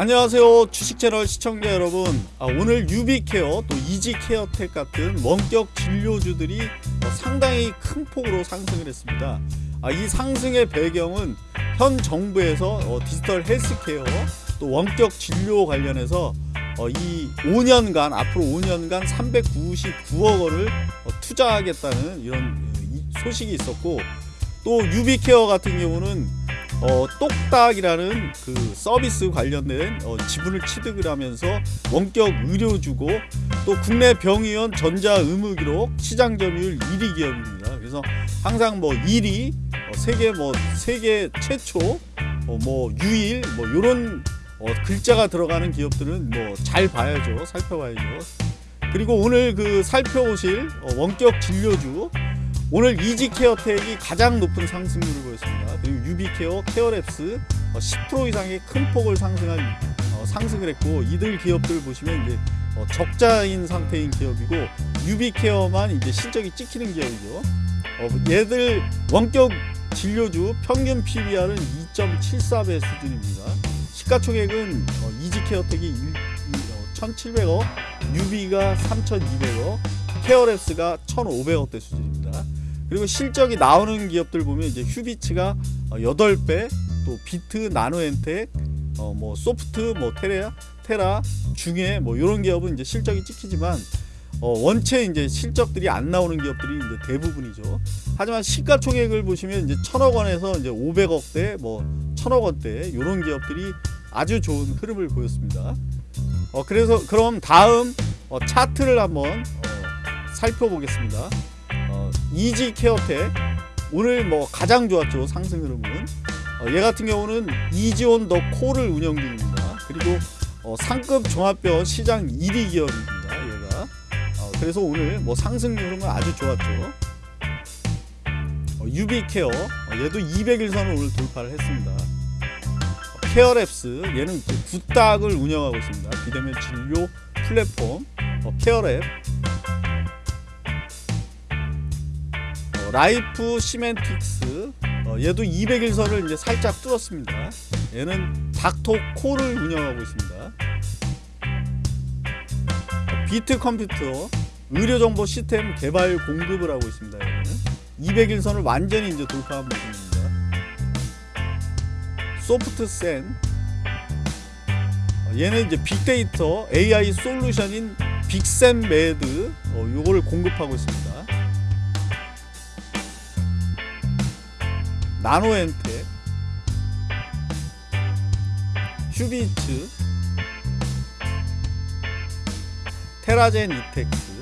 안녕하세요 주식채널 시청자 여러분. 아, 오늘 유비케어 또 이지케어텍 같은 원격 진료주들이 어, 상당히 큰 폭으로 상승을 했습니다. 아, 이 상승의 배경은 현 정부에서 어, 디지털 헬스케어 또 원격 진료 관련해서 어, 이 5년간 앞으로 5년간 399억 원을 어, 투자하겠다는 이런 어, 이 소식이 있었고 또 유비케어 같은 경우는 어, 똑딱이라는 그 서비스 관련된 어, 지분을 취득을 하면서 원격 의료주고 또 국내 병의원 전자 의무 기록 시장 점유율 1위 기업입니다. 그래서 항상 뭐 1위, 어, 세계 뭐 세계 최초, 어, 뭐 유일 뭐 요런 어, 글자가 들어가는 기업들은 뭐 잘 봐야죠. 살펴봐야죠. 그리고 오늘 그 살펴보실 어, 원격 진료주 오늘 이지케어텍이 가장 높은 상승률을 보였습니다. 그리고 유비케어, 케어랩스 어, 10% 이상의 큰 폭을 상승한 어, 상승을 했고 이들 기업들 보시면 이제 어, 적자인 상태인 기업이고 유비케어만 이제 실적이 찍히는 기업이죠. 어, 얘들 원격 진료주 평균 PBR은 2.74배 수준입니다. 시가총액은 어, 이지케어텍이 1,700억, 유비가 3,200억, 케어랩스가 1,500억대 수준입니다. 그리고 실적이 나오는 기업들 보면 이제 휴비츠가 8배, 또 비트, 나노엔텍, 어 뭐 소프트, 뭐 테라, 테라, 중에 뭐 이런 기업은 이제 실적이 찍히지만 어 원체 이제 실적들이 안 나오는 기업들이 이제 대부분이죠. 하지만 시가총액을 보시면 이제 천억 원에서 이제 500억대, 뭐 천억 원대 이런 기업들이 아주 좋은 흐름을 보였습니다. 어 그래서 그럼 다음 어 차트를 한번 어 살펴보겠습니다. 어 이지 케어텍 오늘 뭐 가장 좋았죠 상승 흐름은 어, 얘 같은 경우는 이지온 더 콜을 운영 중입니다. 그리고 어, 상급 종합병원 시장 1위 기업입니다. 얘가 어, 그래서 오늘 뭐 상승 흐름은 아주 좋았죠. 어, 유비케어 어, 얘도 200일선을 오늘 돌파를 했습니다. 어, 케어랩스 얘는 그 굿닥을 운영하고 있습니다. 비대면 진료 플랫폼 어, 케어랩스 어, 라이프시맨틱스 어, 얘도 200일선을 이제 살짝 뚫었습니다. 얘는 닥터콜을 운영하고 있습니다. 어, 비트 컴퓨터 의료정보 시스템 개발 공급을 하고 있습니다. 얘는 200일선을 완전히 이제 돌파한 모습입니다. 소프트센 어, 얘는 이제 빅데이터 AI 솔루션인 빅센메드 어, 요거를 공급하고 있습니다. 나노엔텍 휴비츠 테라젠 이텍스